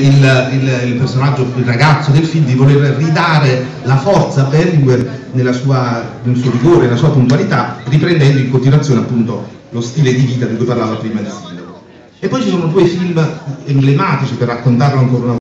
il, il, il, personaggio, il ragazzo del film di voler ridare la forza a Berlinguer sua, nel suo rigore, nella sua puntualità, riprendendo in continuazione appunto lo stile di vita di cui parlava prima il Sindaco. E poi ci sono due film emblematici per raccontarlo ancora una volta